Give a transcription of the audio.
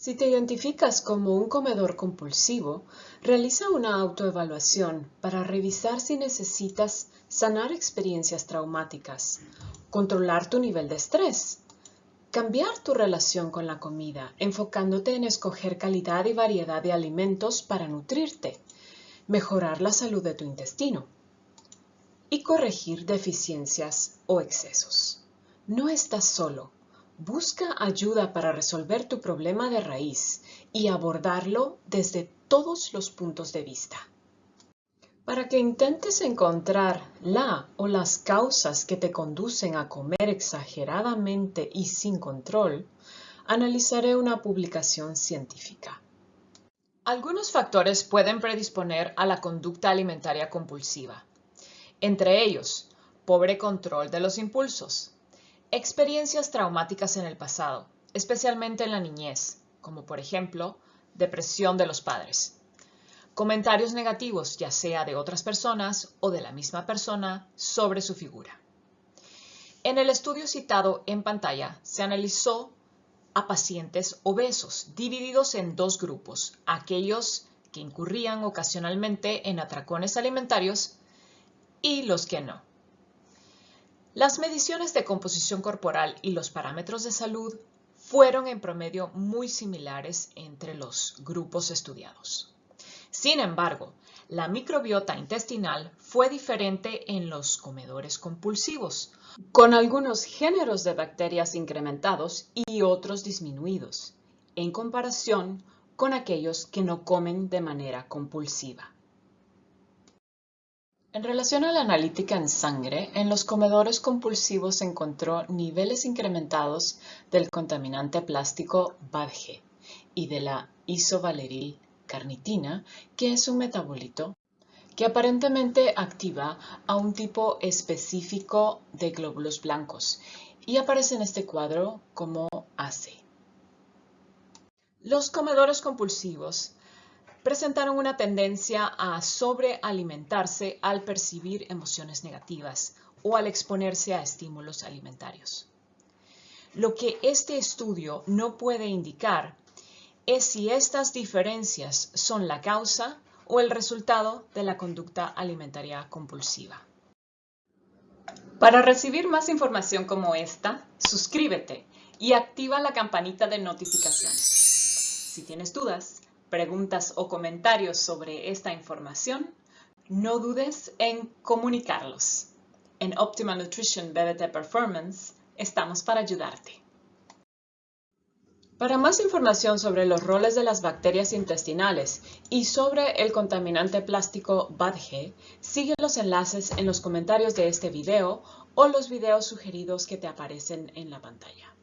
Si te identificas como un comedor compulsivo, realiza una autoevaluación para revisar si necesitas sanar experiencias traumáticas, controlar tu nivel de estrés, cambiar tu relación con la comida, enfocándote en escoger calidad y variedad de alimentos para nutrirte, mejorar la salud de tu intestino y corregir deficiencias o excesos. No estás solo Busca ayuda para resolver tu problema de raíz y abordarlo desde todos los puntos de vista. Para que intentes encontrar la o las causas que te conducen a comer exageradamente y sin control, analizaré una publicación científica. Algunos factores pueden predisponer a la conducta alimentaria compulsiva. Entre ellos, pobre control de los impulsos, Experiencias traumáticas en el pasado, especialmente en la niñez, como por ejemplo, depresión de los padres. Comentarios negativos, ya sea de otras personas o de la misma persona, sobre su figura. En el estudio citado en pantalla, se analizó a pacientes obesos, divididos en dos grupos, aquellos que incurrían ocasionalmente en atracones alimentarios y los que no. Las mediciones de composición corporal y los parámetros de salud fueron en promedio muy similares entre los grupos estudiados. Sin embargo, la microbiota intestinal fue diferente en los comedores compulsivos, con algunos géneros de bacterias incrementados y otros disminuidos, en comparación con aquellos que no comen de manera compulsiva. En relación a la analítica en sangre, en los comedores compulsivos se encontró niveles incrementados del contaminante plástico BADG y de la isovaleril carnitina, que es un metabolito que aparentemente activa a un tipo específico de glóbulos blancos y aparece en este cuadro como AC. Los comedores compulsivos presentaron una tendencia a sobrealimentarse al percibir emociones negativas o al exponerse a estímulos alimentarios. Lo que este estudio no puede indicar es si estas diferencias son la causa o el resultado de la conducta alimentaria compulsiva. Para recibir más información como esta, suscríbete y activa la campanita de notificaciones. Si tienes dudas, preguntas o comentarios sobre esta información, no dudes en comunicarlos. En Optima Nutrition BBT Performance estamos para ayudarte. Para más información sobre los roles de las bacterias intestinales y sobre el contaminante plástico BADG, sigue los enlaces en los comentarios de este video o los videos sugeridos que te aparecen en la pantalla.